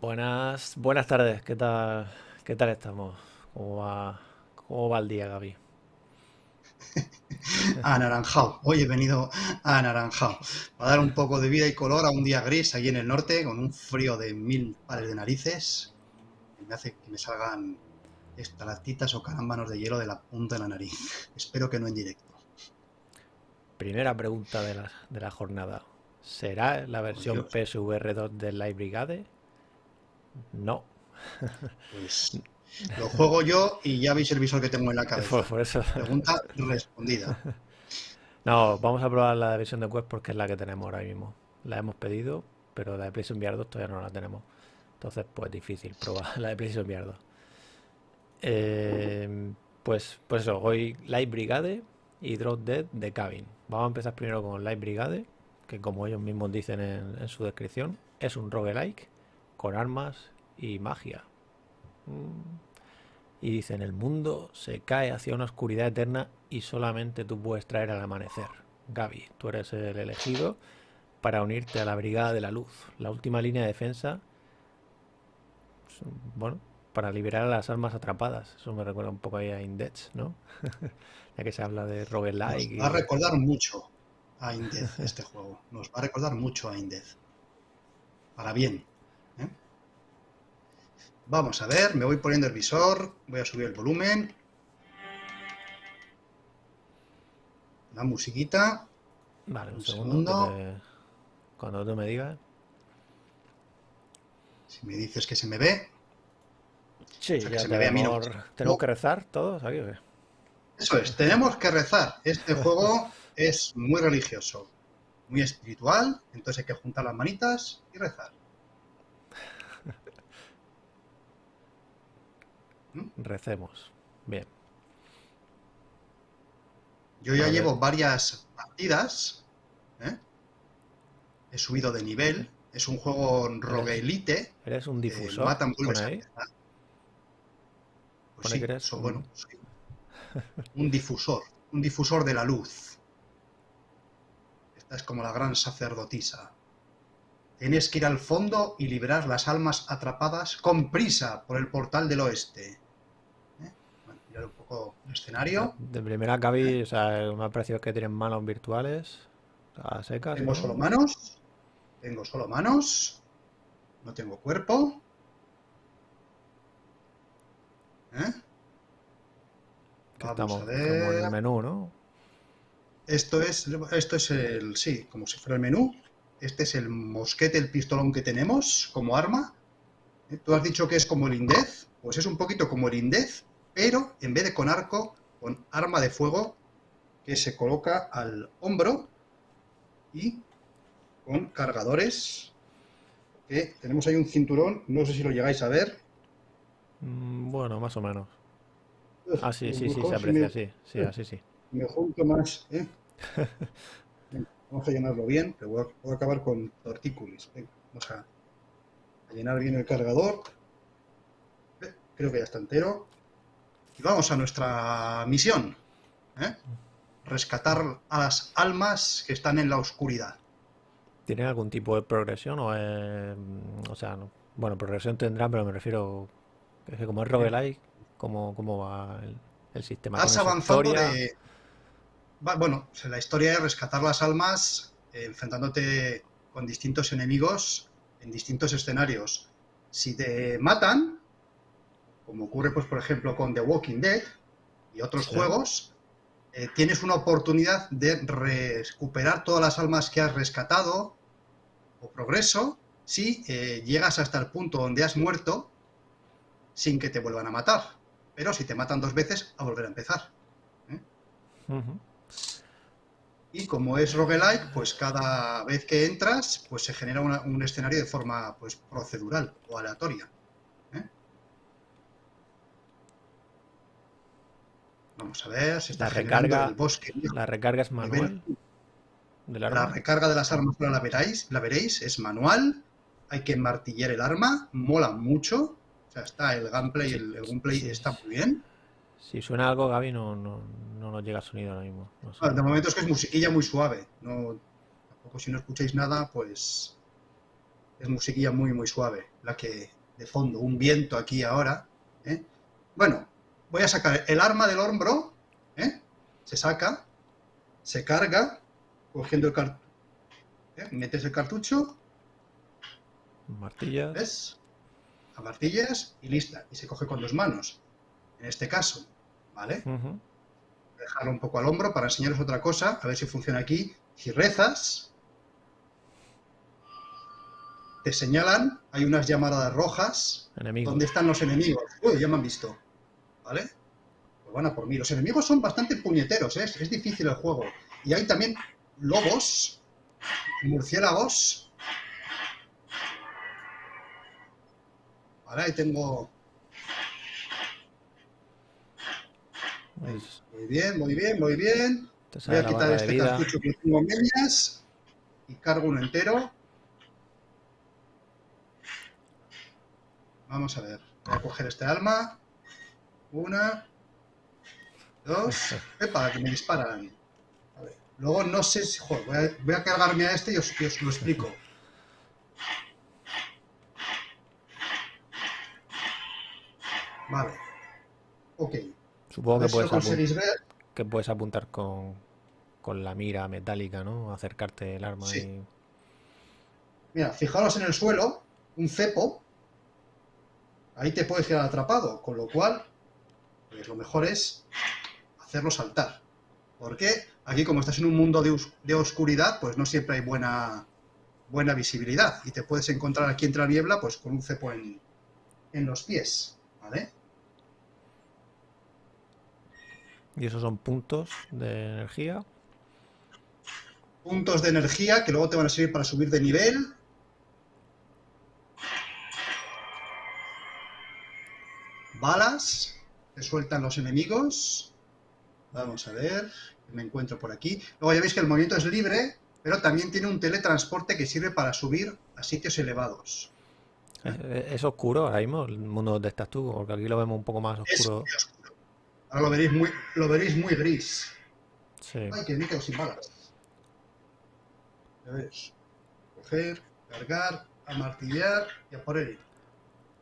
Buenas, buenas tardes, ¿qué tal, qué tal estamos? ¿Cómo va, cómo va el día, Gaby? Anaranjado. Hoy he venido a Anaranjado. Para dar un poco de vida y color a un día gris allí en el norte, con un frío de mil pares de narices. Me hace que me salgan estalactitas o carámbanos de hielo de la punta de la nariz. Espero que no en directo. Primera pregunta de la, de la jornada. ¿Será la versión Dios. PSVR 2 del Live Brigade? No. Pues lo juego yo y ya veis el visor que tengo en la cabeza. por eso. Pregunta respondida. No, vamos a probar la versión de web porque es la que tenemos ahora mismo. La hemos pedido, pero la de PlayStation VR 2 todavía no la tenemos. Entonces, pues difícil probar la de PlayStation VR 2. Eh, pues, pues eso, hoy Live Brigade y Drop Dead de Cabin. Vamos a empezar primero con Live Brigade, que como ellos mismos dicen en, en su descripción, es un roguelike con armas y magia. Mm. Y dicen, el mundo se cae hacia una oscuridad eterna y solamente tú puedes traer al amanecer. Gaby, tú eres el elegido para unirte a la Brigada de la Luz, la última línea de defensa, bueno, para liberar a las almas atrapadas. Eso me recuerda un poco ahí a Index, ¿no? Ya que se habla de Nos roguelike va a recordar mucho a Indez este juego. Nos va a recordar mucho a Indez. Para bien. Vamos a ver, me voy poniendo el visor, voy a subir el volumen. La musiquita. Vale, un Un segundo, que segundo. te- cuando tú me digas. Si me dices que se me ve. Sí, O sea, que ya se me ve a mí, no. tenemos, tenemos No, que rezar todos aquí. ¿o qué? Eso es, tenemos que rezar. Este juego es muy religioso, muy espiritual, entonces hay que juntar las manitas y rezar. Recemos. Bien. Yo ya llevo varias partidas, ¿eh? he subido de nivel, es un juego roguelite, ¿Eres un eh, difusor? matan, vuelves Pone a ahí. empezar. Pues sí, que eres so- un- bueno, soy un difusor, un difusor de la luz. Esta es como la gran sacerdotisa. Tienes que ir al fondo y liberar las almas atrapadas con prisa por el portal del oeste. ¿Eh? Bueno, mirar un poco el escenario. De primera, Gaby, o sea, me ha parecido que tienen manos virtuales a secas, Tengo solo manos. Tengo solo manos. No tengo cuerpo. ¿Eh? Vamos estamos a como en el ver. menú, ¿no? Esto es, esto es el, sí, como si fuera el menú. Este es el mosquete, el pistolón que tenemos como arma. ¿Eh? Tú has dicho que es como el Indez. Pues es un poquito como el Indez, pero en vez de con arco, con arma de fuego que se coloca al hombro y con cargadores. Que tenemos ahí un cinturón, no sé si lo llegáis a ver. Mm, Bueno, más o menos. Ah, sí, lo sí, sí, se aprecia, sí, sí, así sí. me junto más, ¿eh? Vamos a llenarlo bien, que voy a, voy a acabar con tortícolis. Venga, vamos a, a llenar bien el cargador. Eh, Creo que ya está entero. Y vamos a nuestra misión. ¿eh? Rescatar a las almas que están en la oscuridad. ¿Tiene algún tipo de progresión o mm, o sea, no- bueno, progresión tendrá, pero me refiero, es que como es roguelike, ¿cómo, cómo va el, el sistema? Vas ¿Tiene su avanzando historia? de... Bueno, la historia es rescatar las almas eh, enfrentándote con distintos enemigos en distintos escenarios. Si te matan, como ocurre, pues, por ejemplo, con The Walking Dead y otros Sí. juegos, eh, tienes una oportunidad de recuperar todas las almas que has rescatado o progreso si eh, llegas hasta el punto donde has muerto sin que te vuelvan a matar. Pero si te matan dos veces, a volver a empezar. Ujú. Y como es roguelike, pues cada vez que entras, pues se genera una- un escenario de forma pues, procedural o aleatoria. ¿eh? Vamos a ver, se está La recarga, el bosque la recarga es manual La recarga de las armas ahora la veréis, la veréis, es manual, hay que martillar el arma, mola mucho, o sea, está el gameplay, el, el gameplay está muy bien. Si suena algo, Gaby, no, no, no nos llega sonido ahora mismo. No sé. De momento es que es musiquilla muy suave, no, tampoco si no escucháis nada, pues Es musiquilla muy, muy suave. La que de fondo, un viento aquí ahora. ¿eh? Bueno, voy a sacar el arma del hombro. ¿eh? Se saca, se carga, cogiendo el cartucho. ¿eh? Metes el cartucho. Martillas. ¿Ves? A martillas y lista. Y se coge con dos manos. En este caso. ¿Vale? Ujú. dejarlo un poco al hombro para enseñaros otra cosa, a ver si funciona aquí. Si rezas, te señalan, hay unas llamaradas rojas, Enemigo. ¿dónde están los enemigos? Uy, ya me han visto, ¿vale? Pues van a por mí. Los enemigos son bastante puñeteros, ¿eh? es difícil el juego. Y hay también lobos, murciélagos. Vale, ahí tengo... Muy bien, muy bien, muy bien. Voy a quitar este cartucho que tengo en medias y cargo uno entero. Vamos a ver. Voy a coger este alma. Una. Dos. Epa, que me disparan. A ver. Luego no sé si... joder, voy, a, voy a cargarme a este y os, y os lo explico. Vale. Ok. Supongo que puedes, apun- conseguís ver. que puedes apuntar con, con la mira metálica, ¿no? Acercarte el arma Sí. y... Mira, fijaros en el suelo, un cepo, ahí te puedes quedar atrapado, con lo cual, pues lo mejor es hacerlo saltar. Porque aquí, como estás en un mundo de, os- de oscuridad, pues no siempre hay buena, buena visibilidad. Y te puedes encontrar aquí entre la niebla, pues con un cepo en, en los pies. ¿Vale? Y esos son puntos de energía. Puntos de energía que luego te van a servir para subir de nivel. Balas que sueltan los enemigos. Vamos a ver, me encuentro por aquí. Luego ya veis que el movimiento es libre, pero también tiene un teletransporte que sirve para subir a sitios elevados. Es, es oscuro ahora mismo el mundo donde estás tú, porque aquí lo vemos un poco más Es oscuro. muy oscuro. Ahora lo veréis muy, lo veréis muy gris. Sí. Ay, que me quedo sin balas. Ya ves. Coger, cargar, amartillar y a por él.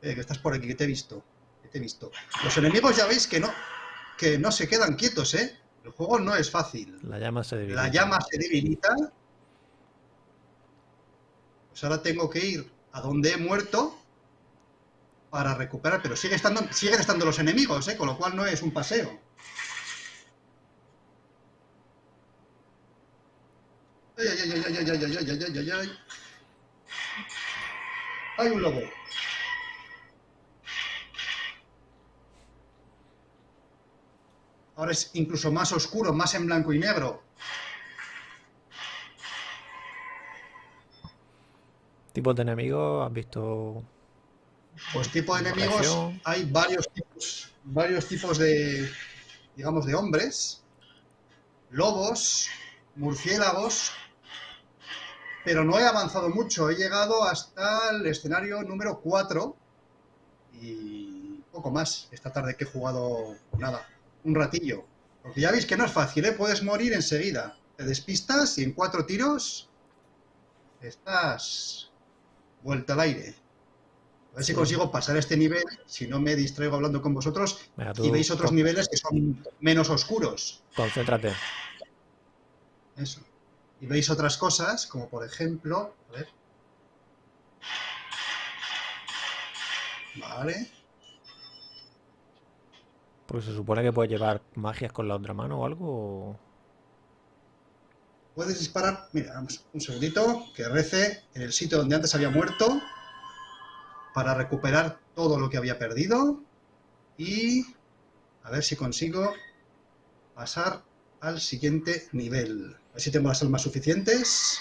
Eh, que estás por aquí, que te he visto. Que te he visto. Los enemigos ya veis que no, que no se quedan quietos, ¿eh? El juego no es fácil. La llama se debilita. La llama se debilita. Pues ahora tengo que ir a donde he muerto para recuperar. Pero sigue estando, siguen estando los enemigos, ¿eh? Con lo cual no es un paseo. Ay, ay, ay, ay, ay, ay, ay, ay, ay, ay, ay, ay. Hay un lobo. Ahora es incluso más oscuro, más en blanco y negro. Tipos de enemigos, has visto. Pues tipo de enemigos, hay varios tipos, varios tipos de, digamos, de hombres, lobos, murciélagos, pero no he avanzado mucho, he llegado hasta el escenario número 4 y poco más, esta tarde que he jugado, nada, un ratillo. Porque ya veis que no es fácil, ¿eh? puedes morir enseguida, te despistas y en cuatro tiros estás vuelta al aire. A ver si consigo pasar este nivel, si no me distraigo hablando con vosotros, tú y veis otros con- niveles que son menos oscuros. concéntrate. Eso. Y veis otras cosas, como por ejemplo, a ver. Vale. Pues se supone que puedes llevar magias con la otra mano o algo. o- Puedes disparar, mira, vamos, un segundito, que rece en el sitio donde antes había muerto para recuperar todo lo que había perdido y a ver si consigo pasar al siguiente nivel. A ver si tengo las almas suficientes.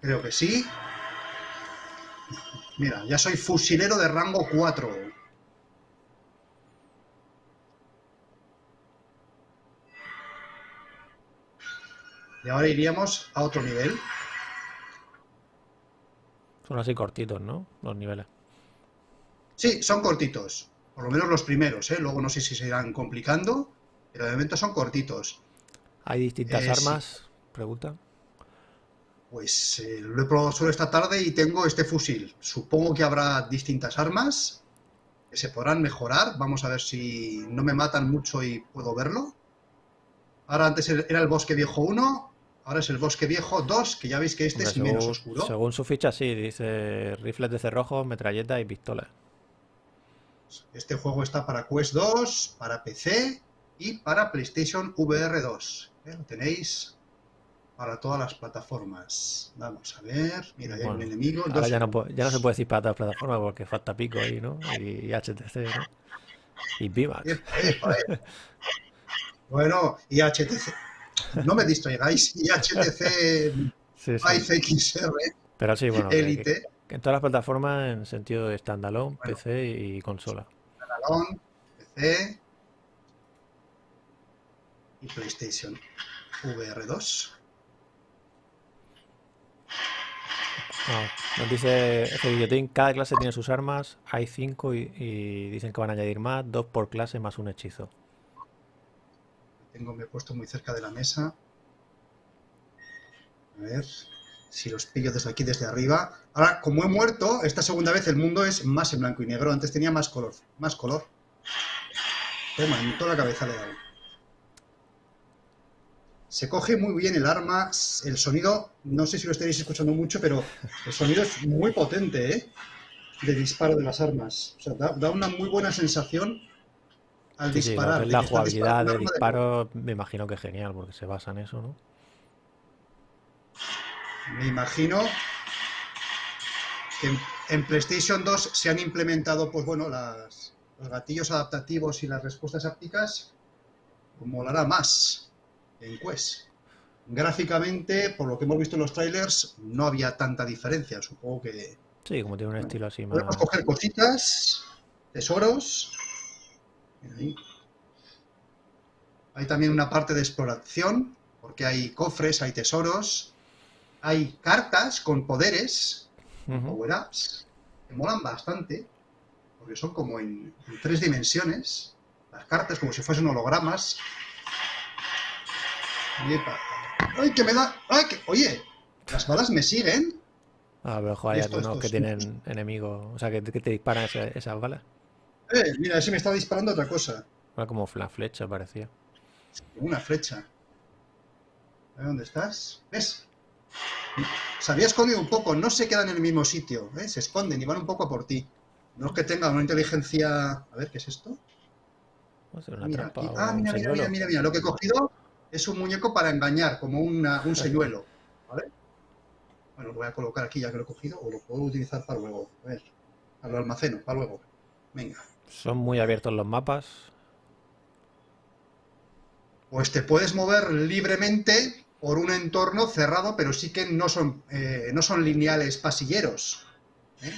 Creo que sí. Mira, ya soy fusilero de rango 4. Y ahora iríamos a otro nivel. Son así cortitos, ¿no? Los niveles. Sí, son cortitos. Por lo menos los primeros, ¿eh? Luego no sé si se irán complicando, pero de momento son cortitos. ¿Hay distintas Eh, sí. armas? Pregunta. Pues eh, lo he probado solo esta tarde y tengo este fusil. Supongo que habrá distintas armas que se podrán mejorar. Vamos a ver si no me matan mucho y puedo verlo. Ahora antes era el bosque viejo 1, ahora es el bosque viejo 2, que ya veis que este Hombre, es según, menos oscuro. según su ficha, sí, dice rifles de cerrojo, metralleta y pistola. Este juego está para Quest 2, para PC y para PlayStation VR 2. ¿eh? Lo tenéis para todas las plataformas. Vamos a ver. Mira, hay un Bueno, enemigo. Ahora dos ya no, ya se puede decir para todas las plataformas porque falta pico ahí, ¿no? Y, HTC, ¿no? Y epa. Bueno, y HTC. No me distraigáis. Y HTC Sí, sí. XR Pero sí, bueno, que- Elite, que en todas las plataformas en sentido de standalone, Bueno. PC y consola. Dragón, PC y PlayStation VR 2. Ah, nos dice F. Guillotín, cada clase tiene sus armas, hay cinco y, y dicen que van a añadir más, dos por clase más un hechizo. Tengo, me he puesto muy cerca de la mesa. A ver si los pillo desde aquí, desde arriba. Ahora, como he muerto, esta segunda vez el mundo es más en blanco y negro. Antes tenía más color. Más color. Toma, en toda la cabeza le dado. Se coge muy bien el arma. El sonido, no sé si lo estaréis escuchando mucho, pero el sonido es muy potente, ¿eh? De disparo de las armas. O sea, da, da una muy buena sensación al Sí, disparar. la jugabilidad de disparo, me imagino que es genial porque se basa en eso, ¿no? Me imagino que en, en PlayStation 2 se han implementado, pues bueno, las- los gatillos adaptativos y las respuestas ápticas. Molará más en Quest. Gráficamente, por lo que hemos visto en los trailers, no había tanta diferencia. Supongo que Sí, como tiene un estilo así más... podemos coger cositas, tesoros. Ahí. Hay también una parte de exploración, porque hay cofres, hay tesoros, hay cartas con poderes, Ujú. power-ups, que molan bastante, porque son como en, en tres dimensiones, las cartas como si fuesen hologramas. ¡Ay, que me da! ¡Ay, que! Oye, las balas me siguen. A ver, ojo, hay algunos que tienen enemigos, o sea, que, que te disparan esa- esas balas. Eh, mira, ese me está disparando otra cosa. Era como la flecha, parecía. Una flecha. Dónde estás. ¿Ves? Se había escondido un poco, no se quedan en el mismo sitio, ¿eh? se esconden y van un poco a por ti. No es que tengan una inteligencia. A ver, ¿qué es esto? Va a ser una Mira, trampa Ah, mira, mira, mira, mira, mira. Lo que he cogido es un muñeco para engañar, como una- un señuelo. ¿Vale? Bueno, lo voy a colocar aquí ya que lo he cogido, o lo puedo utilizar para luego. A ver, lo almaceno, para luego. Venga. Son muy abiertos los mapas. Pues te puedes mover libremente por un entorno cerrado, pero sí que no son, eh, no son lineales pasilleros. ¿eh?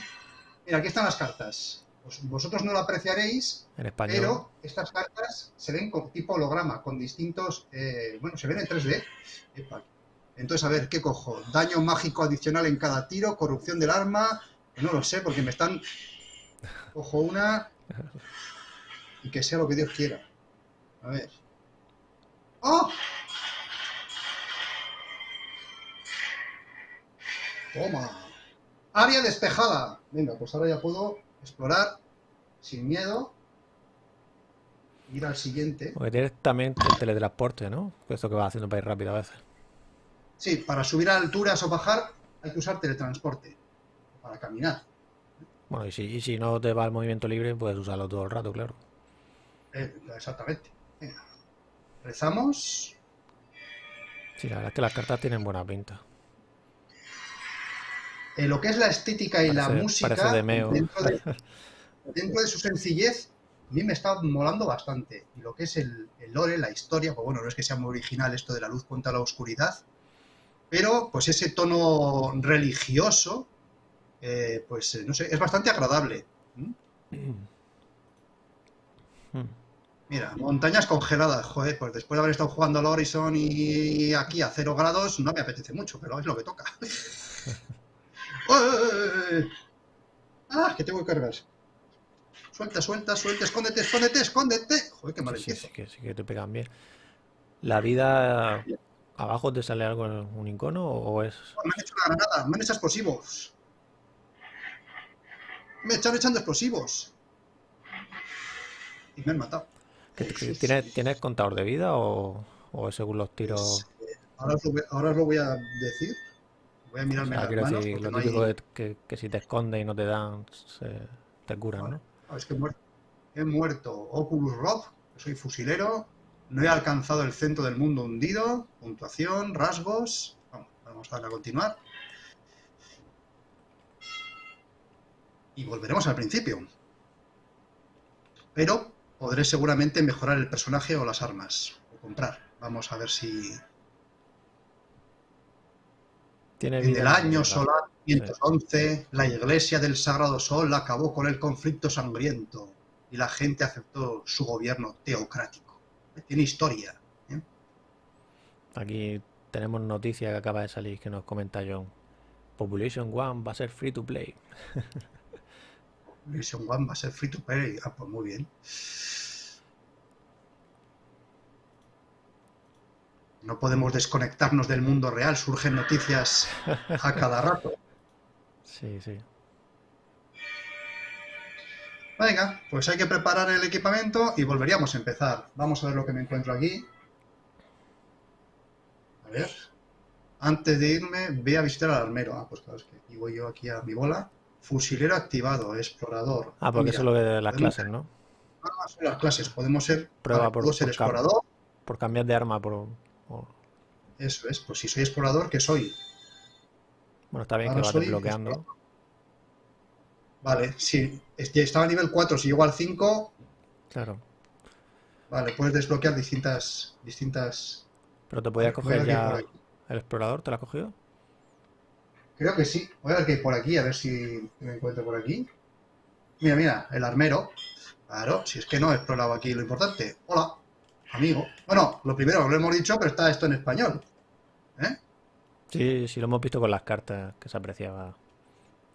Mira, aquí están las cartas. Pues vosotros no lo apreciaréis, En español. pero estas cartas se ven con tipo holograma, con distintos... eh, bueno, se ven en 3D. Epa. Entonces, a ver, ¿qué cojo? Daño mágico adicional en cada tiro, corrupción del arma... No lo sé, porque me están... Cojo una... Y que sea lo que Dios quiera. A ver. ¡Oh! Toma. Área despejada. Venga, pues ahora ya puedo explorar sin miedo. Ir al siguiente. También el teletransporte, ¿no? Esto que vas haciendo para ir rápido a veces. Sí, para subir a alturas o bajar hay que usar teletransporte. Para caminar. Bueno, y si, y si no te va el movimiento libre, puedes usarlo todo el rato, claro. Eh, exactamente. Venga. Rezamos. Sí, la verdad es que las cartas tienen buena pinta. Eh, lo que es la estética y la música, parece de Meo. dentro, de, dentro de su sencillez, a mí me está molando bastante. Y lo que es el, el lore, la historia, pues bueno, no es que sea muy original esto de la luz contra la oscuridad, pero pues ese tono religioso, eh, pues eh, no sé, es bastante agradable. ¿Mm? Mira, montañas congeladas, joder, pues después de haber estado jugando al Horizon y aquí a cero grados, no me apetece mucho, pero es lo que toca. ¡Ah! Que tengo que cargar. Suelta, suelta, suelta, escóndete, escóndete, escóndete. Joder, qué mal Sí, sí que, sí que te pegan bien. La vida ¿Abajo te sale algo, un icono o es...? Me han hecho una granada, me han hecho explosivos. Me están echando explosivos. Y me han matado. ¿Tienes, ¿Tienes contador de vida o, o según los tiros...? Pues, eh, ahora, os lo, voy- ahora os lo voy a decir. Voy a O mirarme sea, las manos. decir, lo no hay- típico es que, que si te escondes y no te dan, se- te curan. ¿no? Ah, es que he muerto. He muerto. Oculus Rob, que soy fusilero. No he alcanzado el centro del mundo hundido. Puntuación, rasgos. Vamos, vamos a darle a continuar. Y volveremos al principio. Pero podré seguramente mejorar el personaje o las armas. O comprar. Vamos a ver si Tiene en el vida, año solar 511 la Iglesia del Sagrado Sol acabó con el conflicto sangriento y la gente aceptó su gobierno teocrático. Tiene historia. ¿eh? Aquí tenemos noticia que acaba de salir que nos comenta John. Population One va a ser free to play. Mission One va a ser free to play. Ah, pues muy bien. No podemos desconectarnos del mundo real, surgen noticias a cada rato. Sí, sí. Venga, pues hay que preparar el equipamiento y volveríamos a empezar. Vamos a ver lo que me encuentro aquí. A ver. Antes de irme, ve a visitar al armero. Ah, pues claro, es que voy yo aquí a mi bola. Fusilero activado, explorador. Ah, porque Mira, eso es lo de las clases, ¿no? ah, son las clases. Podemos ser, Prueba por- puedo ser por explorador. Por cambiar de arma por... Eso es, pues si soy explorador, ¿qué soy? Bueno, está bien que Ahora vas soy desbloqueando. Vale, sí. Estaba a nivel 4, si llego al 5, Claro. vale, puedes desbloquear distintas... distintas... Pero te podías a coger ya el explorador, ¿te lo has cogido? Creo que sí. Voy a ver qué hay por aquí, a ver si me encuentro por aquí. Mira, mira, el armero. Claro, si es que no he explorado aquí lo importante. Hola, amigo. Bueno, lo primero, lo hemos dicho, pero está esto en español. ¿Eh? Sí, sí, lo hemos visto con las cartas que se apreciaba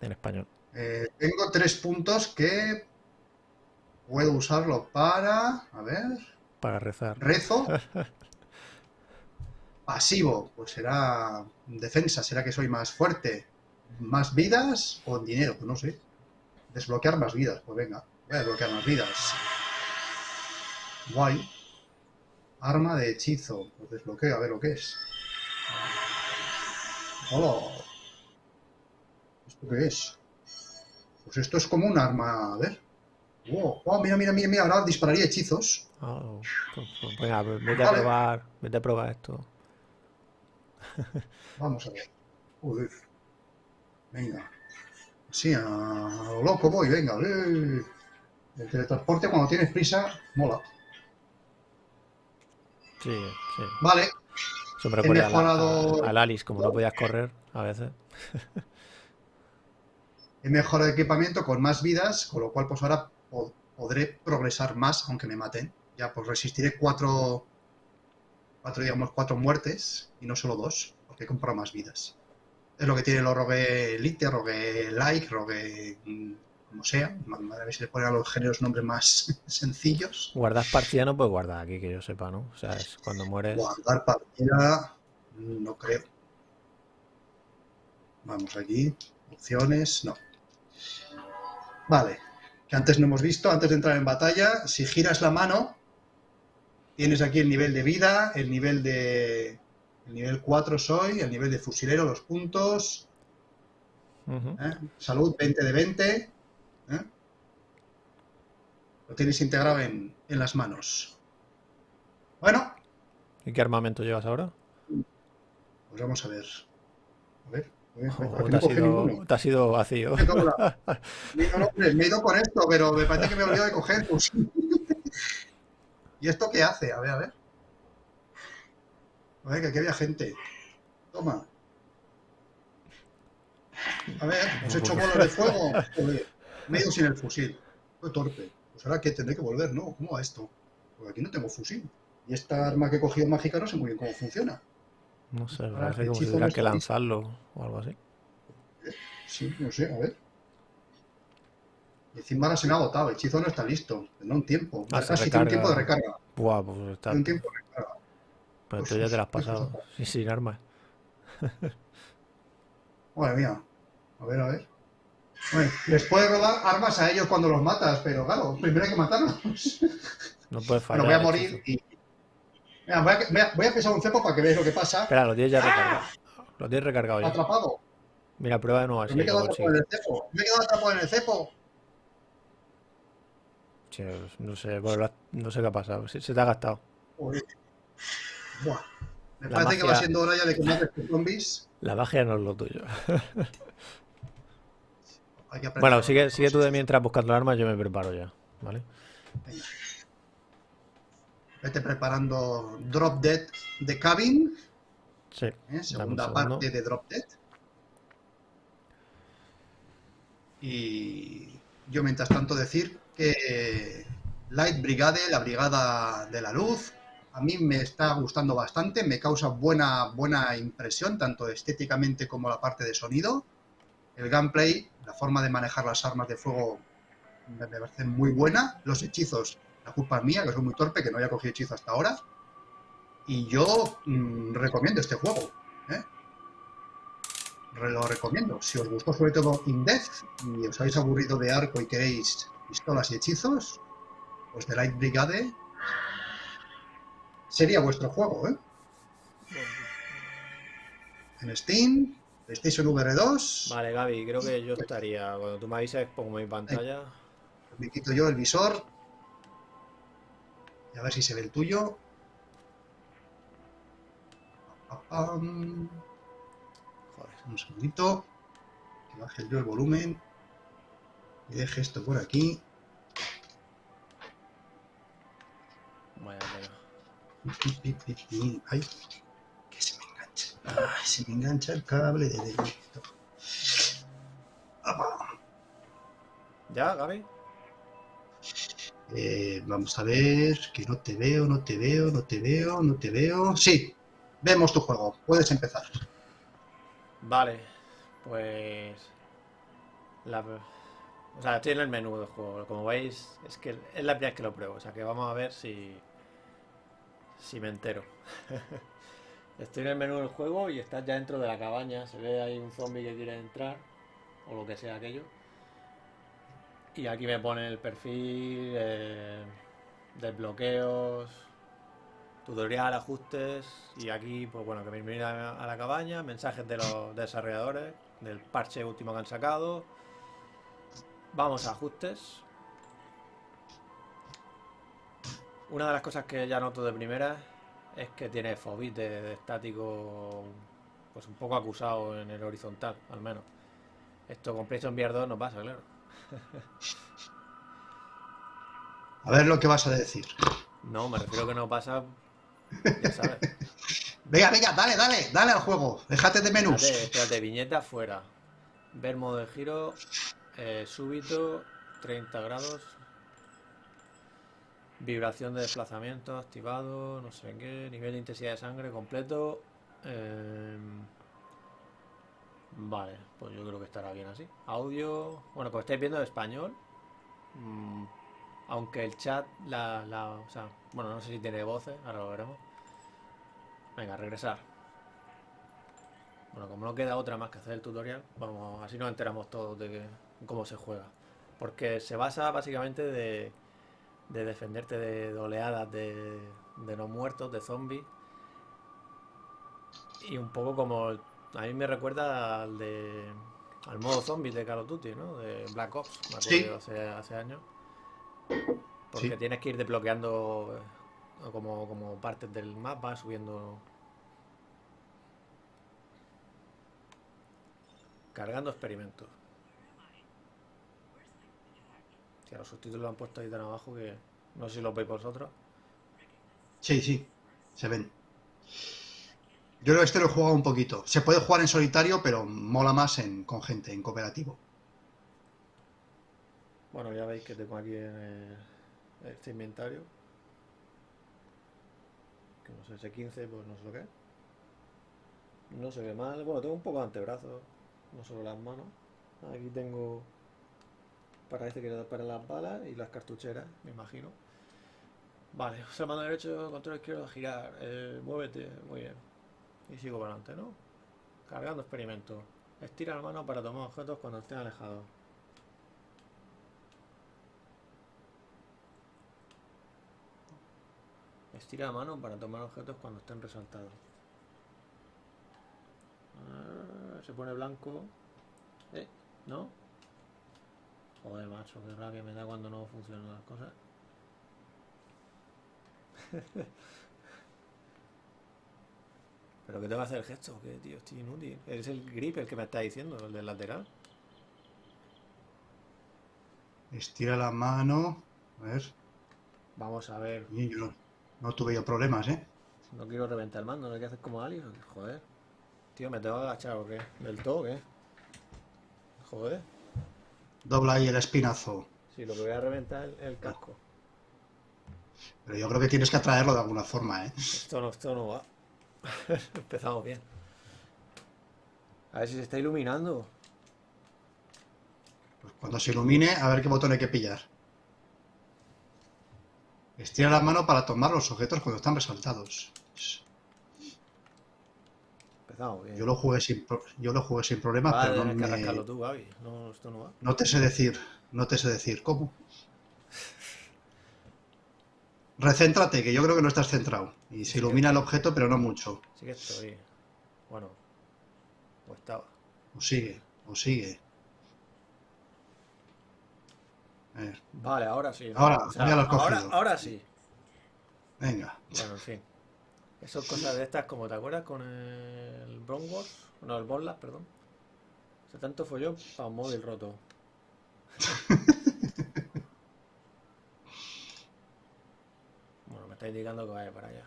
en español. Eh, tengo tres puntos que puedo usarlo para... A ver... Para rezar. Rezo. Pasivo, pues será defensa, será que soy más fuerte. ¿Más vidas o dinero? Pues no sé. Desbloquear más vidas, pues venga. Voy a desbloquear más vidas. Guay. Arma de hechizo. Pues desbloqueo, a ver lo que es. Hola. ¿Esto qué es? Pues esto es como un arma. A ver. Wow. Oh, mira, mira, mira, mira. Ahora dispararía hechizos. Ah, pues- pues venga, vete a Vale. probar, vete a probar esto. Vamos a ver. Joder. Venga. Así, a lo loco voy, venga. eh. El teletransporte cuando tienes prisa, mola. Sí, sí. Vale, Eso me recuerda a la- mejorado- a- al Alice, como no podías correr a veces. he mejorado equipamiento con más vidas, con lo cual pues ahora po- podré progresar más, aunque me maten. Ya pues resistiré cuatro, cuatro, digamos, cuatro muertes y no solo dos, porque he comprado más vidas. Es lo que tiene los Rogue Elite, Rogue Like, Rogue... mm, como sea. A ver si le ponen a los géneros nombres más sencillos. Guardar partida no puedes guardar aquí, que yo sepa, ¿no? O sea, es cuando mueres. Guardar partida, no creo. Vamos aquí, opciones, no. Vale, que antes no hemos visto, antes de entrar en batalla, si giras la mano, tienes aquí el nivel de vida, el nivel de... El nivel 4 soy, el nivel de fusilero, los puntos. ¿eh? salud 20 de 20. ¿eh? Lo tienes integrado en, en las manos. Bueno, ¿Y qué armamento llevas ahora? Pues vamos a ver. A ver. a ver, ¿O aquí te ha sido, ninguno. te ha sido vacío? La- me he ido con esto, pero me parece que me he olvidado de coger. pues. ¿Y esto qué hace? A ver, a ver. A ver, que aquí había gente. Toma. A ver, os he hecho bolas de fuego. Joder, me he ido sin el fusil. Fue torpe. Pues ahora que tendré que volver, ¿no? ¿Cómo va esto? Porque aquí no tengo fusil. Y esta arma que he cogido mágica no sé muy bien cómo funciona. No sé, Ahora, parece como si tuviera que lanzarlo o algo así. Sí, no sé, a ver. Y encima se me ha agotado, el hechizo no está listo. Tendrá un tiempo. Ah, Casi tiene un tiempo de recarga. Buah, pues está. Tiene un tiempo de recarga. Pero Pues tú ya te la has pasado. Sí, sin armas. Madre mía. A ver, a ver. Bueno, les puedes robar armas a ellos cuando los matas, pero claro, primero hay que matarlos. No puedes fallar. Bueno, voy a morir y. Mira, voy, a, voy, a, pisar un cepo para que veáis lo que pasa. Espera, lo tienes ya recargado. Lo tienes recargado ya. Atrapado. Mira, prueba de nuevo así. me he lo quedado atrapado en el cepo. Me he quedado atrapado en el cepo. No sé, bueno, no sé qué ha pasado. Se, se te ha gastado. Buah. Me La parece que va siendo hora ya de que mates tus zombies. La magia no es lo tuyo. Hay que aprender Bueno, sigue, sigue tú de mientras buscando armas, yo me preparo ya. ¿Vale? Venga. Vete preparando Drop Dead de Cabin. Sí. ¿eh? segunda parte de Drop Dead. Y yo mientras tanto decir que Light Brigade, la Brigada de la Luz, a mí me está gustando bastante, me causa buena, buena impresión, tanto estéticamente como la parte de sonido. El gameplay, la forma de manejar las armas de fuego me parece muy buena. Los hechizos, la culpa es mía, que soy muy torpe, que no había cogido hechizo hasta ahora. Y yo mm, recomiendo este juego. ¿eh? Lo recomiendo. Si os gustó sobre todo Indez y os habéis aburrido de arco y queréis pistolas y hechizos, pues The Light Brigade sería vuestro juego. ¿eh? En Steam, PlayStation VR 2, Vale, Gaby, creo que yo estaría. Cuando tú me avises, pongo mi pantalla. me quito yo el visor y a ver si se ve el tuyo. Joder. Un segundito. Que baje yo el volumen. Y deje esto por aquí. Pi, pi. Ay, que se me engancha. Ay, se me engancha el cable de directo. ¿Ya, Gaby? Eh, vamos a ver, que no te veo, no te veo, no te veo, no te veo. Sí, vemos tu juego. Puedes empezar. Vale, pues. La... O sea, estoy en el menú del juego. Como veis, es que es la primera vez que lo pruebo. O sea, que vamos a ver si. Si me entero. Estoy en el menú del juego y estás ya dentro de la cabaña. Se ve ahí un zombie que quiere entrar. O lo que sea aquello. Y aquí me pone el perfil. eh, desbloqueos. Tutorial, ajustes. Y aquí, pues bueno, que me mira a la cabaña. Mensajes de los desarrolladores. Del parche último que han sacado. Vamos a ajustes. Una de las cosas que ya noto de primera es que tiene fobit de, de estático pues un poco acusado en el horizontal, al menos. Esto con PlayStation VR 2 no pasa, claro. A ver lo que vas a decir. No, me refiero que no pasa, ya sabes. Venga, venga, dale, dale, dale al juego. Déjate de menús. Espérate, espérate, viñeta fuera. Ver modo de giro, eh, súbito, 30 grados. Vibración de desplazamiento activado, no sé qué. Nivel de intensidad de sangre completo. em, vale, pues yo creo que estará bien así. Audio, bueno, como estáis viendo en español. mm, aunque el chat, la, la, o sea, bueno, no sé si tiene voces, ahora lo veremos. Venga, regresar. Bueno, como no queda otra más que hacer el tutorial, vamos, así nos enteramos todos de que- cómo se juega. Porque se basa básicamente de, de defenderte de, de oleadas de, de no muertos, de zombies. Y un poco como, a mí me recuerda al de al modo zombie de Call of Duty, ¿no? De Black Ops, me acuerdo Sí. hace años. Porque Sí. tienes que ir desbloqueando eh, como, como partes del mapa, subiendo Cargando experimentos. Que los subtítulos lo han puesto ahí tan abajo que no sé si los veis vosotros. Sí, sí, se ven. Yo creo que este lo he jugado un poquito. Se puede jugar en solitario, pero mola más en, con gente, en cooperativo. Bueno, ya veis que tengo aquí este inventario. Que no sé, ese 15, pues no sé lo que. No se ve mal. Bueno, tengo un poco de antebrazo, no solo las manos. Aquí tengo para este que era para las balas y las cartucheras, me imagino. Vale, usa el mando derecho, control izquierdo, girar. Eh, muévete, muy bien. Y sigo para adelante, ¿no? Cargando experimento. Estira la mano para tomar objetos cuando estén alejados. Estira la mano para tomar objetos cuando estén resaltados. Ah, se pone blanco. Eh, ¿no? Joder, macho, qué rabia me da cuando no funcionan las cosas. ¿Pero qué te va a hacer el gesto? ¿Qué, tío? Estoy inútil. Es el grip el que me está diciendo, el del lateral. Estira la mano. A ver. Vamos a ver. Yo no, tuve yo problemas, ¿eh? No quiero reventar el mando, no hay que hacer como Ali. Joder. Tío, ¿me tengo que agachar o qué? ¿Del todo qué? Joder. Dobla ahí el espinazo. Sí, lo que voy a reventar es el, el casco. Pero yo creo que tienes que atraerlo de alguna forma, ¿eh? Esto no, esto no va. Empezamos bien. A ver si se está iluminando. Pues cuando se ilumine, a ver qué botón hay que pillar. Estira la mano para tomar los objetos cuando están resaltados. Empezamos bien. Yo lo jugué sin, pro- yo lo jugué sin problemas, Vale, pero no, que me- tú, Gaby. No, esto no va. no te sé decir, no te sé decir cómo. Recéntrate, que yo creo que no estás centrado. Y se ilumina el objeto, pero no mucho. Sí que estoy. Bueno. O estaba. O sigue, o sigue. Vale, ahora sí. ¿no? Ahora, ya lo has ahora, sí. venga. Bueno, en fin. Eso es cosas de estas como, ¿te acuerdas con el Bronx Wars? No, el Bonlas, perdón. Se tanto folló para un móvil roto. bueno, me está indicando que vaya para allá.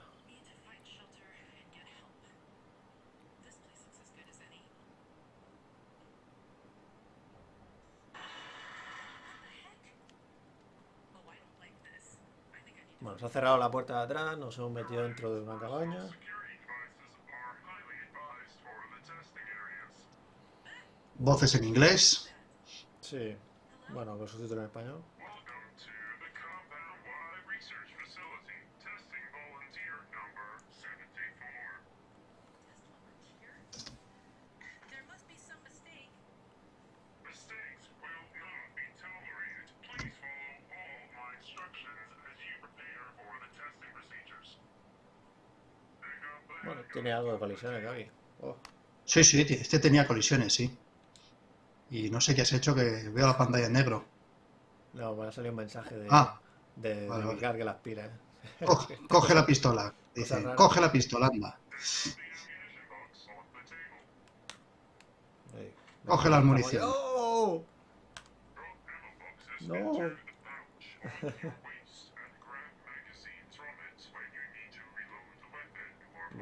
Bueno, se ha cerrado la puerta de atrás, nos hemos metido dentro de una cabaña. Voces en inglés. Sí. Bueno, con subtítulos en español. Tiene algo de colisiones, Gaby. Oh, Sí, sí, este tenía colisiones, sí. Y no sé qué has hecho, que veo la pantalla en negro. no, me ha salido un mensaje de, Ah. de, de Vale, que las pilas. Coge, coge la pistola. Dice, coge la pistola, anda. Ahí. Coge la munición. ¡Oh! Boxes No.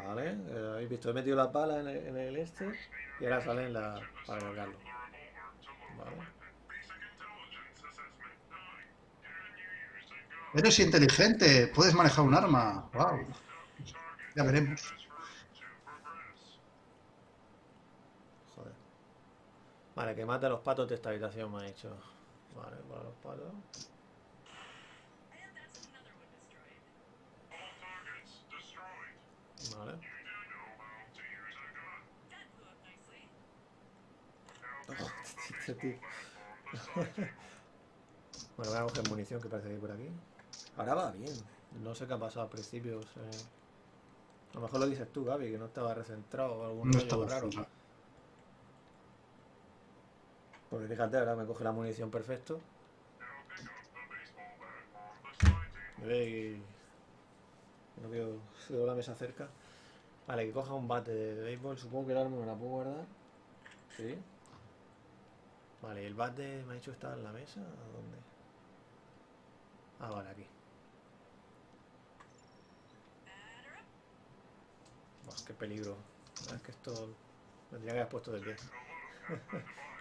Vale, eh, habéis visto, he metido las balas en el, en el este y ahora salen las para cargarlo. the revolver to load Vale. the weapon. Basic intelligence assessment 9. Can you use a gun? Eres inteligente, puedes manejar un arma. Wow. Ya veremos. Joder. Vale, que mate a los patos de esta habitación, me ha dicho. Vale, para los patos. Table. Bueno, voy a coger munición que parece que hay por aquí. Ahora va bien. No sé qué ha pasado al principio. o sea, A lo mejor lo dices tú, Gaby, que no estaba recentrado o algún No rollo estaba raro. centrado. Porque fíjate, ahora me coge la munición perfecto. Now No veo, veo la mesa cerca. Vale, que coja un bate de béisbol. Supongo que el arma me la puedo guardar. Sí. Vale, ¿y el bate me ha dicho que estaba en la mesa? ¿A dónde? Ah, vale, aquí. Buah, qué peligro. Es que esto me tendría que haber puesto de pie.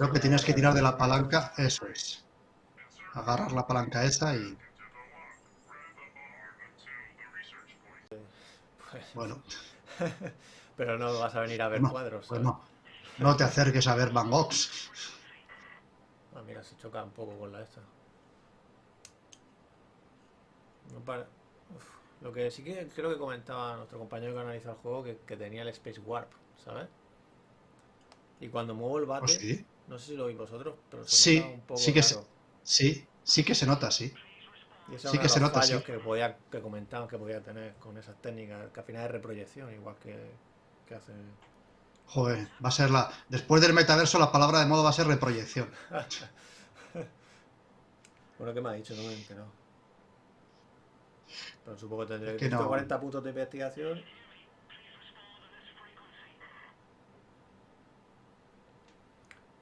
Creo que tienes que tirar de la palanca, eso es. Agarrar la palanca esa y, Pues, bueno, pero no vas a venir a ver no, cuadros. pues no. No te acerques a ver Van Goghs. Ah, mira, se choca un poco con la esta. No para- Uf, Lo que sí que creo que comentaba nuestro compañero que analiza el juego que, que tenía el Space Warp, ¿sabes? Y cuando muevo el bate, Pues sí, no sé si lo veis vosotros, pero se Sí, nota un poco sí que se- sí, sí que se nota, sí. Y eso sí que se nota, fallos sí. que podía, que comentaban que podía tener con esas técnicas, que al final es reproyección, igual que, que hace. Joder, va a ser la. Después del metaverso, la palabra de moda va a ser reproyección. Bueno, ¿qué me ha dicho? No me he enterado. Pero supongo que tendré Que no. 140 puntos de investigación.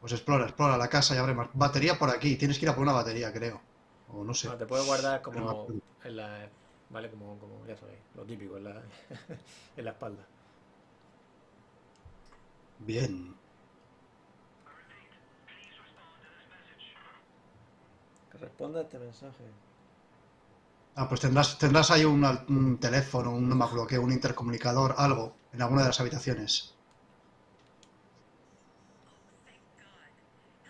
Pues explora, explora la casa y abre más. Batería por aquí. Tienes que ir a por una batería, creo. O no sé. Ah, te puedes guardar como en la. Vale, como, como ya sabéis, lo típico, en la, en la espalda. Bien. Que responda a este mensaje. Ah, pues tendrás, tendrás ahí un, al- un teléfono, un, no me acuerdo qué, un intercomunicador, algo, en alguna de las habitaciones.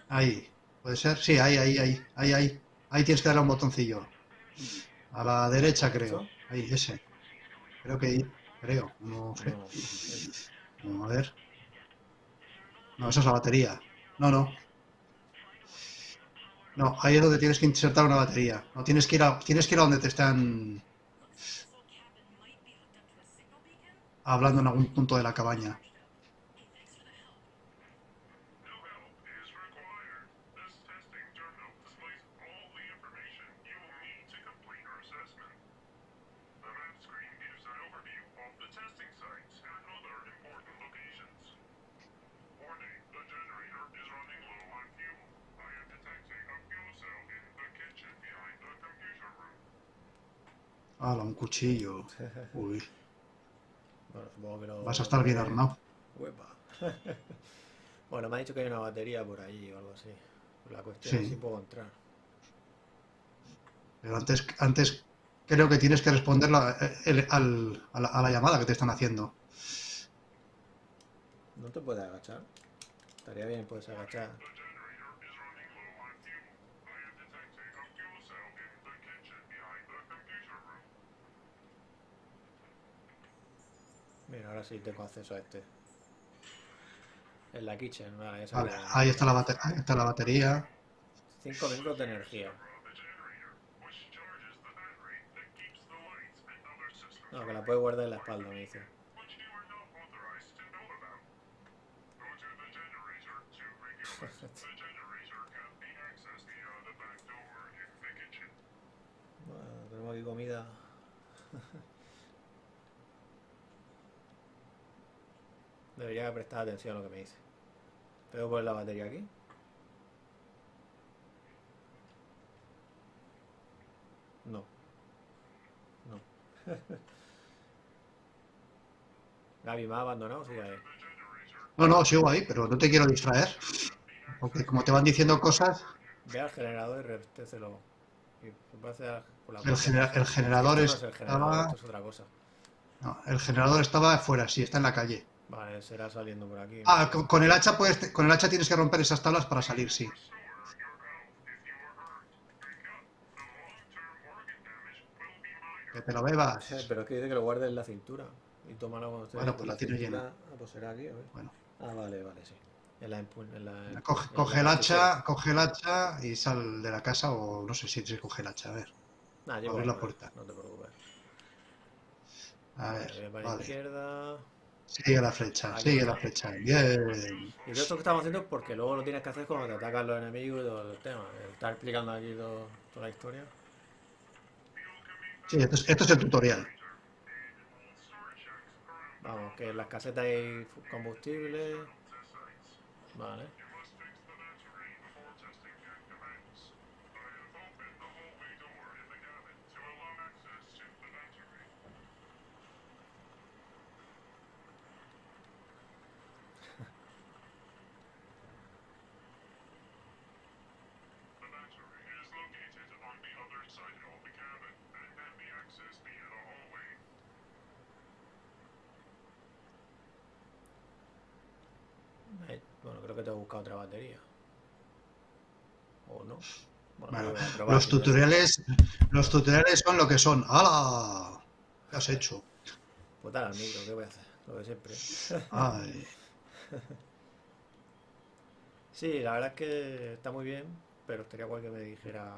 Ahí. ¿Puede ser? Sí, ahí, ahí, ahí, ahí, ahí. Ahí tienes que darle un botoncillo. A la derecha, creo. Ahí, ese. Creo que ahí. Creo. No a ver. No, esa es la batería. No, no. No, ahí es donde tienes que insertar una batería. No, tienes que ir a, tienes que ir a donde te están hablando en algún punto de la cabaña. Hala, un cuchillo. Uy, bueno, supongo que lo. vas a estar bien armado. Uepa. bueno, me ha dicho que hay una batería por allí o algo así. La cuestión es si puedo entrar. Pero antes, antes creo que tienes que responder la- el- al- a, la, a la llamada que te están haciendo. ¿No te puedes agachar? Estaría bien, puedes agachar. Mira, ahora sí tengo acceso a este. En la kitchen, vale, esa Vale, es la- ahí está la, ahí está la batería. 5 minutos de energía. No, que la puedes guardar en la espalda, me dice. which you are not authorized to know about. Go to the generator to review it. The generator can be accessed via the back door in the kitchen. Bueno, tenemos aquí comida. Debería prestar atención a lo que me dice. ¿Tengo que poner la batería aquí? No. No. Gaby, ¿me ha abandonado? Sí, ahí. No, no, sigo ahí, pero no te quiero distraer. Porque como te van diciendo cosas, Ve al generador y la el, genera- el generador no es el generador, estaba... esto es otra cosa. no, el generador estaba afuera, sí, está en la calle. Vale, será saliendo por aquí. Ah, con, con el hacha puedes, con el hacha tienes que romper esas tablas para salir, sí. Que te lo bebas. Eh, Pero es que dice que lo guarde en la cintura. Y tómalo cuando esté Bueno, en pues la tiene cintura. llena. Ah, pues será aquí, a ver. Bueno, Ah, vale, vale, sí. En la, en la, coge, en coge la el hacha, coge el hacha y sal de la casa o no sé si se coge el hacha, a ver. Llevo abrir la puerta. No te preocupes. A Vale, ver, para la vale. izquierda. Sigue la flecha, sigue la flecha. Bien. Y todo esto que estamos haciendo es porque luego lo tienes que hacer cuando te atacan los enemigos y todo el tema. Está explicando aquí todo- toda la historia. Sí, esto es, esto es el tutorial. Vamos, que las casetas hay combustible. Vale. Batería. ¿O no? Bueno, Bueno, probar los tutoriales, los tutoriales son lo que son. ¡Hala! ¿Qué has hecho? Pues al micro, ¿qué voy a hacer? Lo de siempre. Ay, Sí, la verdad es que está muy bien, pero estaría guay que me dijera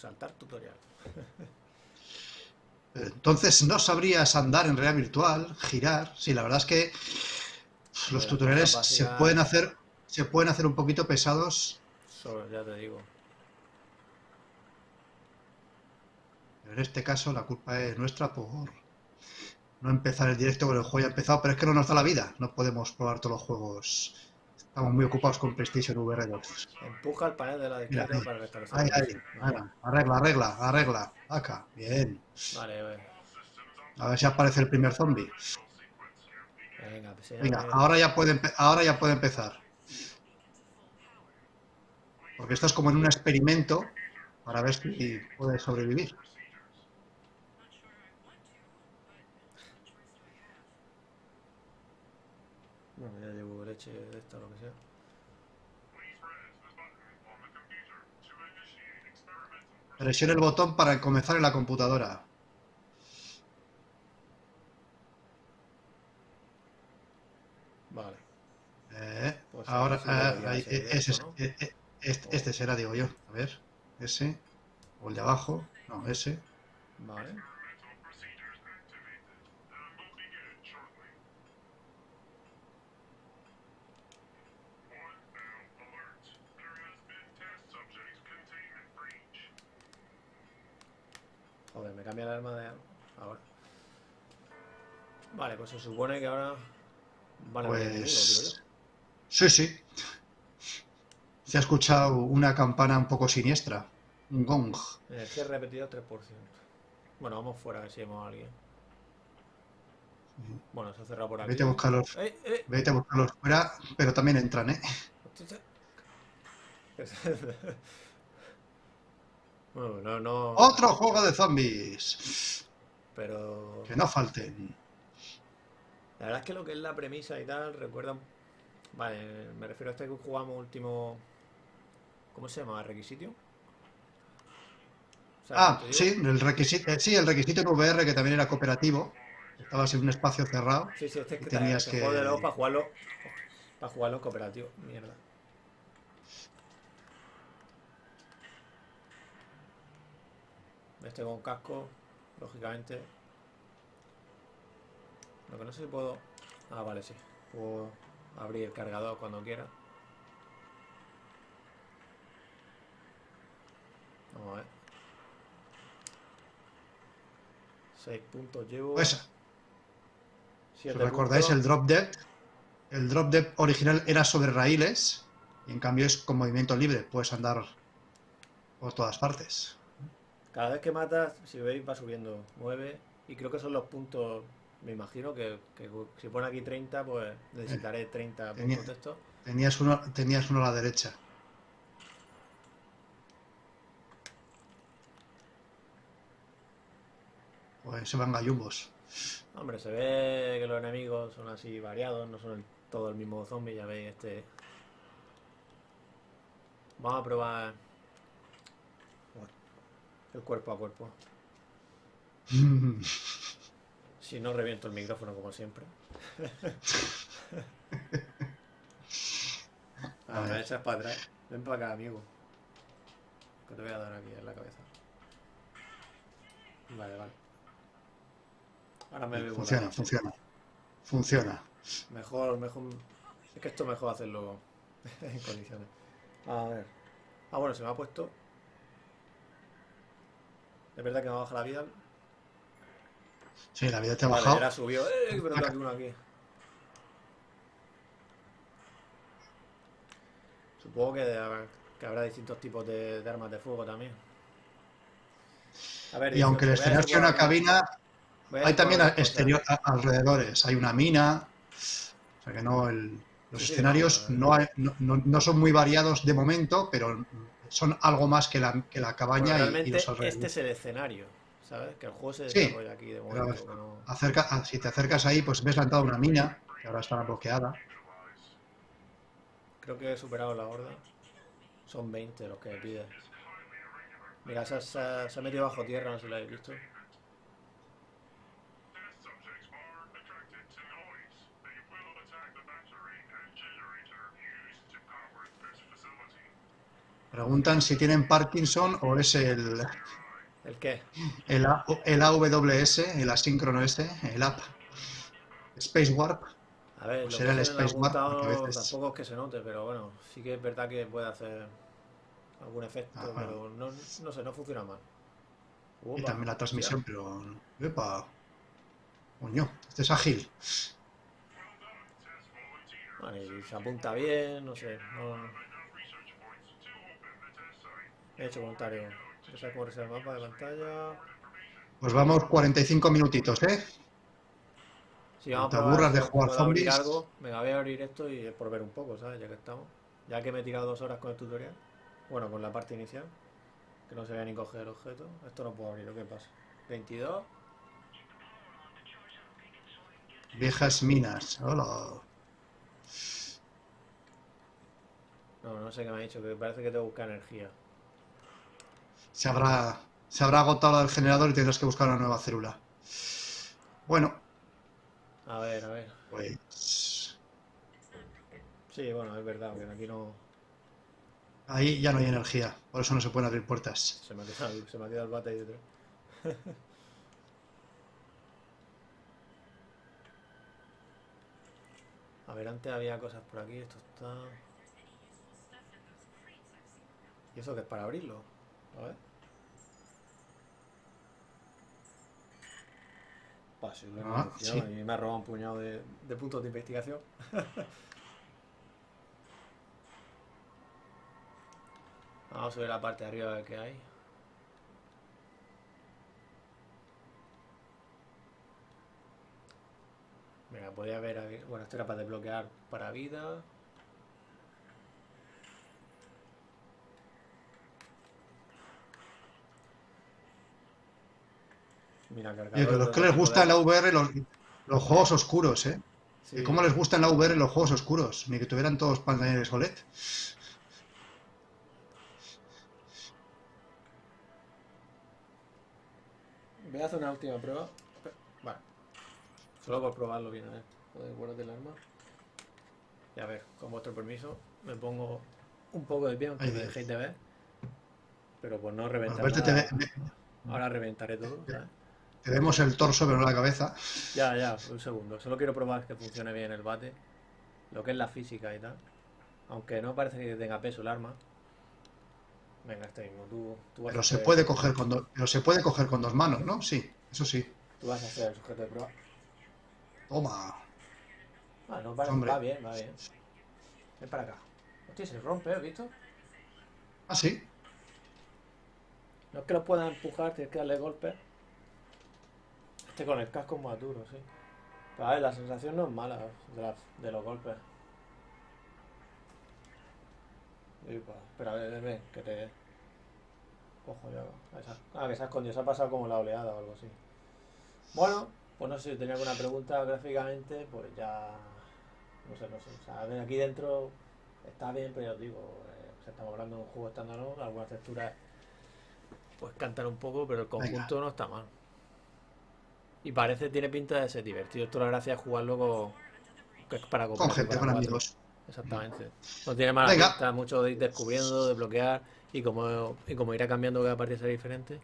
saltar tutorial. Entonces no sabrías andar en realidad virtual, girar. Sí, la verdad es que los tutoriales se pueden hacer, se pueden hacer un poquito pesados. Solo, ya te digo. Pero en este caso la culpa es nuestra por no empezar el directo con el juego ya empezado, pero es que no nos da la vida. No podemos probar todos los juegos. Estamos muy ocupados con PlayStation VR 2. Empuja el panel de la izquierda ahí. para restablecer. Ahí, el ahí, ahora, arregla, arregla, arregla. Acá, bien. Vale, vale. A ver si aparece el primer zombie. Venga, pues ya Venga, ahora ya puede, ahora ya puede empezar. Porque esto es como en un experimento para ver si puede sobrevivir. Bueno, ya llevo leche de esta o lo que sea. Presione el botón para comenzar en la computadora. Vale. Eh, Pues ahora, a ver si ah, debería ahí, ser eh, ese, ¿no? eh, eh, este, este será, digo yo. A ver, ese. O el de abajo. No, ese. Vale. Joder, me cambia el arma de ahora. Vale, pues se supone que ahora van a digo Pues. Sí, sí. Se ha escuchado una campana un poco siniestra. Un gong. Energía repetida 3%. Bueno, vamos fuera a ver si vemos a alguien. Bueno, se ha cerrado por aquí. Vete a buscarlos. ¡Eh, eh! Vete a buscarlos fuera, pero también entran, ¿eh? Bueno, no, no. Otro juego de zombies. Pero. Que no falten. La verdad es que lo que es la premisa y tal, recuerda. Vale, me refiero a este que jugamos último. ¿Cómo se llama? ¿Requisito? O sea, Ah, sí, el requisito, eh, sí, el requisito en VR que también era cooperativo. Estabas en un espacio cerrado. Sí, sí, este es que Tenías que- juego para jugarlo. Para jugarlo cooperativo. Mierda. Este con casco, lógicamente. Lo que no sé si puedo. Ah, vale, sí. Puedo abrir el cargador cuando quiera. Vamos a ver. 6 puntos llevo. Pues, si os recordáis, puntos. el drop depth, el drop depth original era sobre raíles y en cambio es con movimiento libre, puedes andar por todas partes. Cada vez que matas, si veis, va subiendo 9. Y creo que son los puntos. Me imagino que, que si pone aquí 30, pues necesitaré 30 Tenía- puntos de esto. Tenías uno, tenías uno a la derecha. Pues se van gallumbos. Hombre, se ve que los enemigos son así variados, no son el- todo el mismo zombie, ya veis este. Vamos a probar el cuerpo a cuerpo. Si no reviento el micrófono como siempre. A A ver, ver. echas para atrás. Ven para acá, amigo. Que te voy a dar aquí en la cabeza. Vale, vale. Ahora me veo Funciona, funciona. Funciona. Mejor, mejor. Es que esto es mejor hacerlo en condiciones. A ver. Ah, bueno, se me ha puesto. Es verdad que me baja la vida. Sí, la vida te ha Vale, bajado. era subió. ¡Eh! Pero aquí uno aquí. Supongo que, habrá- que habrá distintos tipos de, de armas de fuego también. A ver, Y aunque el escenario sea una cabina, hay también exterior, a- alrededores. Hay una mina. O sea que no, el- los Sí, escenarios no, hay- no, son muy variados de momento, pero son algo más que la, que la cabaña Bueno, y- y, los este alrededores. es el escenario, ¿sabes? Que el juego se Sí, desarrolla aquí de pero momento. Acerca, ah, si te acercas ahí, pues ves la entrada de una mina, que ahora está bloqueada. Creo que he superado la horda. Son 20 los que me pide. Mira, ha- se ha metido bajo tierra, no sé si lo habéis visto. Preguntan si tienen Parkinson o es el, ¿El qué? el, A- el AWS, el asíncrono ese, el app. Space Warp. A ver, Pues lo será que el Space Warp, veces- tampoco es que se note, pero bueno, sí que es verdad que puede hacer algún efecto, Ajá. pero no, no sé, no funciona mal. Y también la hostia. transmisión, pero... ¡Epa! Coño, este es ágil. Bueno, y se apunta bien, no sé, no... He hecho comentario. Ya sabes cómo el mapa de pantalla. Pues vamos 45 minutitos, ¿eh? Si vamos te aburras de jugar abrir zombies. algo, venga, voy a abrir esto y es por ver un poco, ¿sabes? Ya que estamos. Ya que me he tirado dos horas con el tutorial. Bueno, con la parte inicial. Que no se vea ni coger el objeto. Esto no puedo abrirlo, ¿qué pasa? 22. Viejas minas. Hola. No, no sé qué me ha dicho, que parece que tengo que buscar energía. Se habrá, se habrá agotado del generador y tendrás que buscar una nueva célula. Bueno, A ver, a ver. pues... Sí, bueno, es verdad, que aquí no. Ahí ya no hay energía, por eso no se pueden abrir puertas. Se me ha quedado, el- se me ha quedado el bate ahí detrás. A ver, antes había cosas por aquí, esto está. ¿Y eso que es para abrirlo? A ver. Pa, sí, lo he Ah, sí. y me ha robado un puñado de, de puntos de investigación. Vamos a ver la parte de arriba a ver qué hay. Mira, podía aquí- Bueno, esto era para desbloquear para vida. Mira, los que les gusta la VR los, los juegos oscuros, ¿eh? Sí. ¿Y cómo les gusta en la VR los juegos oscuros? Ni que tuvieran todos pantallas OLED. Voy a hacer una última prueba. Vale. Solo por probarlo bien, a ver. Joder, guárdate el arma. Y a ver, con vuestro permiso, me pongo un poco de pie, aunque me dejéis de ver. Pero por no reventar nada, ahora reventaré todo, ¿sabes? Te vemos el torso, pero no la cabeza. Ya, ya, un segundo. Solo quiero probar que funcione bien el bate. Lo que es la física y tal. Aunque no parece que tenga peso el arma. Venga, este mismo. Tú, tú vas Pero a se puede coger con dos, pero se puede coger con dos manos, ¿no? Sí, eso sí. Tú vas a hacer el sujeto de prueba. Toma. Ah, no, vale, Hombre. va bien, va bien. Ven para acá. Hostia, se rompe, ¿has visto? Ah, sí. No es que lo puedas empujar, tienes que darle golpes. Con el casco es más duro, sí. Pero a ver, la sensación no es mala de, los golpes. Upa, Espera, ven, ven, ven, que te... Cojo ya. Ah, que se ha escondido, se ha pasado como la oleada o algo así. Bueno, pues no sé si tenía alguna pregunta gráficamente, pues ya... No sé, no sé. O sea, ven, aquí dentro está bien, pero ya os digo, eh, estamos hablando de un juego estándar, algunas texturas pues cantan un poco, pero el conjunto no está mal. Y parece, tiene pinta de ser divertido. Esto la gracia es jugarlo con, que es para Con gente, con amigos. Exactamente. No tiene mala Venga. pinta, mucho de ir descubriendo, de bloquear y como, y como irá cambiando cada partida será diferente.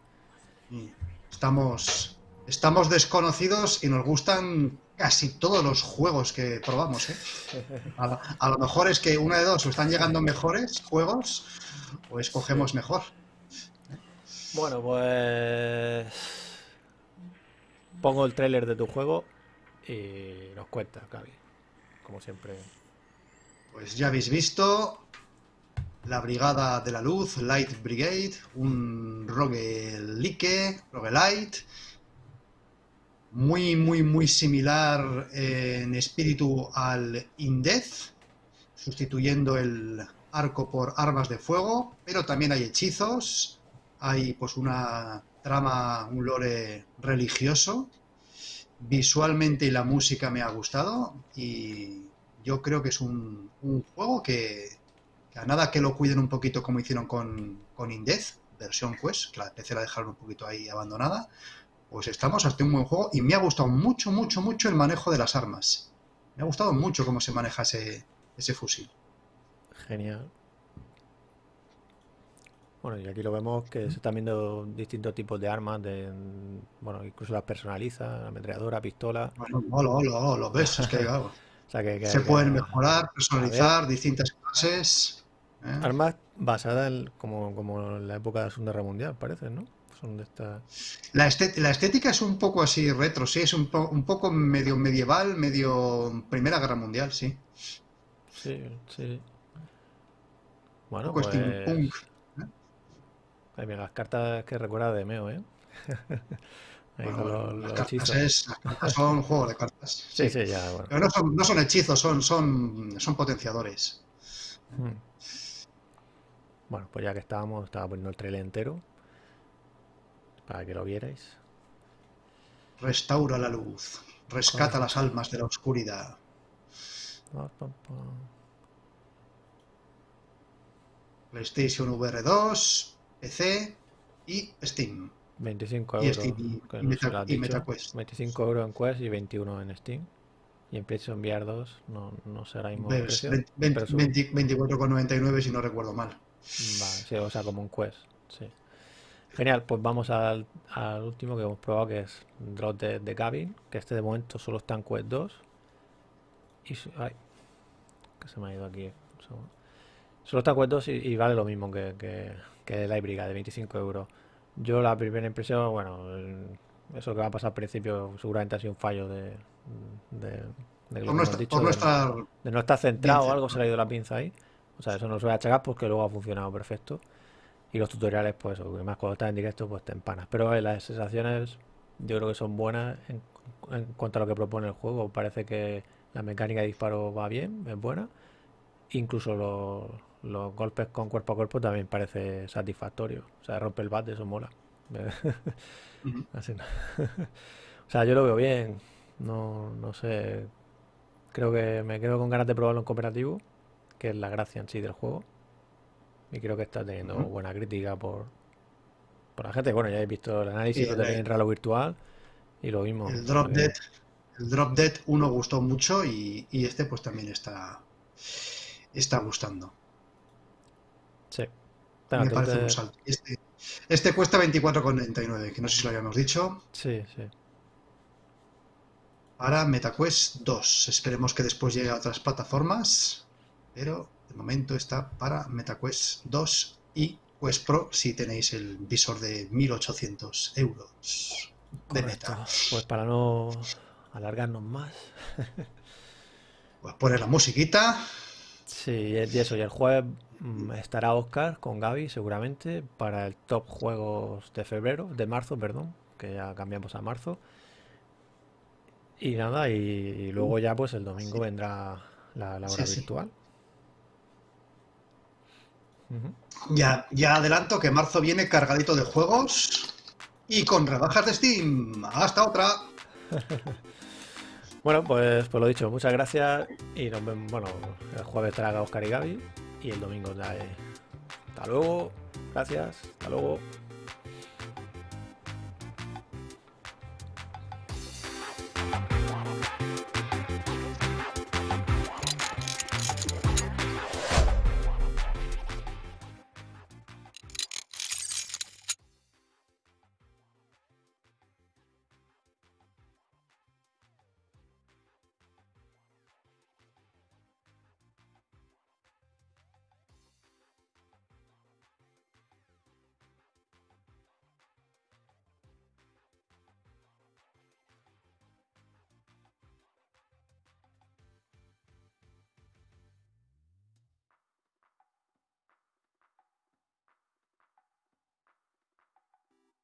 Y Estamos, estamos desconocidos y nos gustan casi todos los juegos que probamos, ¿eh? A, lo- a lo mejor es que una de dos, o están llegando mejores juegos, o escogemos mejor. Bueno, pues pongo el tráiler de tu juego y nos cuentas, Gaby. Como siempre. Pues ya habéis visto la Brigada de la Luz, Light Brigade, un roguelike, roguelite, muy, muy, muy similar en espíritu al Indez, sustituyendo el arco por armas de fuego, pero también hay hechizos, hay pues una trama, un lore religioso. Visualmente y la música me ha gustado y yo creo que es un, un juego que, a nada que lo cuiden un poquito como hicieron con, con Indez, versión Quest, que la PC la dejaron un poquito ahí abandonada, pues estamos hasta un buen juego y me ha gustado mucho, mucho, mucho el manejo de las armas. Me ha gustado mucho cómo se maneja ese, ese fusil. Genial. Bueno, y aquí lo vemos que se están viendo distintos tipos de armas, de, bueno, incluso las personaliza, ametralladora, pistola. Bueno, lo ves, es que claro, O sea que, que- se que- pueden mejorar, personalizar, distintas clases. ¿eh? Armas basadas en- como, como en la época de la Segunda Guerra Mundial, parece, ¿no? Son de estas. La, estética es un poco así retro, sí, es un, po- un poco medio medieval, medio Primera Guerra Mundial, sí. Sí, sí. Un Bueno, poco pues. steampunk. Ay, mira, las cartas que recuerda de Meo, ¿eh? Bueno, los, los las, cartas hechizos. es- las cartas son un juego de cartas. Sí, sí, ya, bueno. Pero no son, no son hechizos, son, son, son potenciadores. Mm. Bueno, pues ya que estábamos, estaba poniendo el trailer entero para que lo vierais. Restaura la luz, rescata las almas de la oscuridad. PlayStation VR 2, PC y Steam. 25 Y euros. Steam y- que y Meta- y dicho. MetaQuest. 25 euros en Quest y 21 en Steam. Y en PlayStation VR 2 no, no ahora mismo el Ves, precio. 20 20 pero su- 20 24,99 si no recuerdo mal. Vale, sí, o sea, como un Quest. Sí. Genial, pues vamos al, al último que hemos probado, que es Drop de, de Gavin, que este de momento solo está en Quest 2. Y su- ay, que se me ha ido aquí. Solo está en Quest 2 y, y vale lo mismo que, que, que la híbrida de 25 euros. Yo la primera impresión, bueno, el- eso que va a pasar al principio seguramente ha sido un fallo de, de, de lo dicho, de- nuestra de no estar centrado o Bien algo se le ha ido la pinza ahí. O sea, eso no se va a achacar porque luego ha funcionado perfecto. Y los tutoriales, pues, más cuando estás en directo, pues te empanas. Pero eh, las sensaciones yo creo que son buenas en, en cuanto a lo que propone el juego. Parece que la mecánica de disparo va bien, es buena. Incluso los, los golpes con cuerpo a cuerpo también parece satisfactorio. O sea, rompe el bate, eso mola. Así no. O sea, yo lo veo bien. No, no sé. Creo que me quedo con ganas de probarlo en cooperativo, que es la gracia en sí del juego. Y creo que está teniendo buena crítica por, por la gente. Bueno, ya habéis visto el análisis, lo tenéis en Ralo Virtual y lo mismo. El Drop que- Dead, el Drop Dead 1 gustó mucho y, y este pues también está, está gustando. Sí. Me parece te- un salto. Este, este cuesta 24,99, que no sé si lo habíamos dicho, Sí, sí. para MetaQuest 2. Esperemos que después llegue a otras plataformas, pero de momento está para MetaQuest 2 y Quest Pro si tenéis el visor de 1800 euros de Correcto. meta. Pues para no alargarnos más. Pues poner la musiquita. Sí, y eso, y el jueves mm, estará Oscar con Gaby seguramente para el top juegos de febrero, de marzo, perdón, que ya cambiamos a marzo. Y nada, y, y luego ya pues el domingo Sí. vendrá la, la Sí, hora sí. virtual. Ya, ya adelanto que marzo viene cargadito de juegos y con rebajas de Steam. Hasta otra. Bueno, pues, pues lo dicho, muchas gracias y nos vemos, bueno, el jueves estará Oscar y Gaby y el domingo ya, Hasta luego, gracias, hasta luego.